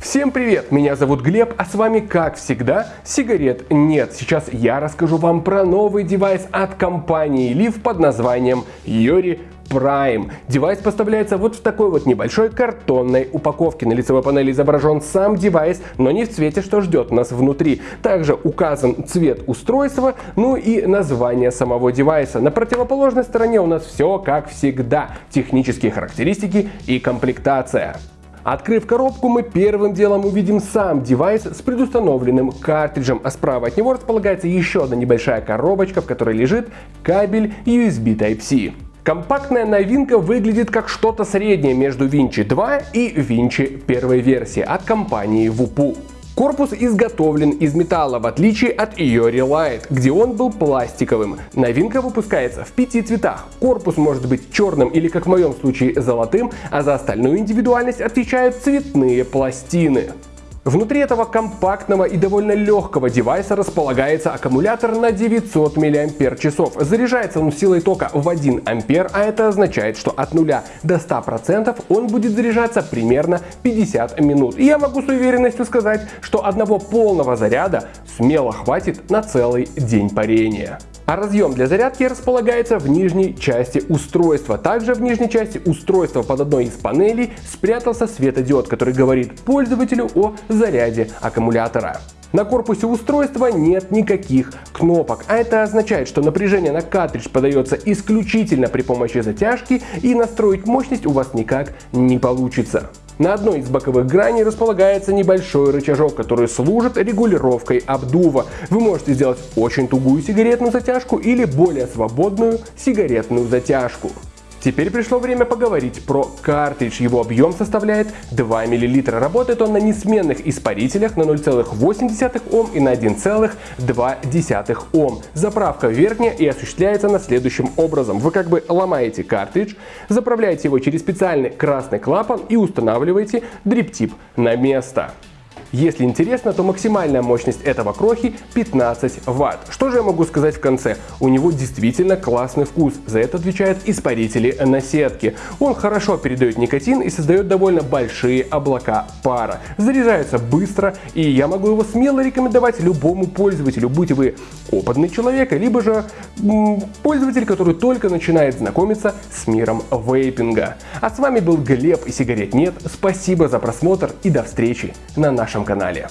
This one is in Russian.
Всем привет, меня зовут Глеб, а с вами как всегда сигарет нет. Сейчас я расскажу вам про новый девайс от компании Eleaf под названием IORE Prime. Девайс поставляется вот в такой вот небольшой картонной упаковке. На лицевой панели изображен сам девайс, но не в цвете, что ждет нас внутри. Также указан цвет устройства, ну и название самого девайса. На противоположной стороне у нас все как всегда. Технические характеристики и комплектация. Открыв коробку, мы первым делом увидим сам девайс с предустановленным картриджем, а справа от него располагается еще одна небольшая коробочка, в которой лежит кабель USB Type-C. Компактная новинка выглядит как что-то среднее между Vinci 2 и Vinci первой версии от компании Wupu. Корпус изготовлен из металла, в отличие от Iori Light, где он был пластиковым. Новинка выпускается в пяти цветах. Корпус может быть черным или, как в моем случае, золотым, а за остальную индивидуальность отвечают цветные пластины. Внутри этого компактного и довольно легкого девайса располагается аккумулятор на 900 мАч. Заряжается он силой тока в 1 А, а это означает, что от 0 до 100% он будет заряжаться примерно 50 минут. И я могу с уверенностью сказать, что одного полного заряда смело хватит на целый день парения. А разъем для зарядки располагается в нижней части устройства. Также в нижней части устройства под одной из панелей спрятался светодиод, который говорит пользователю о заряде аккумулятора. На корпусе устройства нет никаких кнопок, а это означает, что напряжение на картридж подается исключительно при помощи затяжки и настроить мощность у вас никак не получится. На одной из боковых граней располагается небольшой рычажок, который служит регулировкой обдува. Вы можете сделать очень тугую сигаретную затяжку или более свободную сигаретную затяжку. Теперь пришло время поговорить про картридж. Его объем составляет 2 мл. Работает он на несменных испарителях на 0,8 Ом и на 1,2 Ом. Заправка верхняя и осуществляется на следующим образом. Вы как бы ломаете картридж, заправляете его через специальный красный клапан и устанавливаете дриптип на место. Если интересно, то максимальная мощность этого крохи 15 Вт. Что же я могу сказать в конце? У него действительно классный вкус, за это отвечают испарители на сетке. Он хорошо передает никотин и создает довольно большие облака пара. Заряжается быстро и я могу его смело рекомендовать любому пользователю, будь вы опытный человек, либо же пользователь, который только начинает знакомиться с миром вейпинга. А с вами был Глеб и сигарет нет. Спасибо за просмотр и до встречи на нашем канале.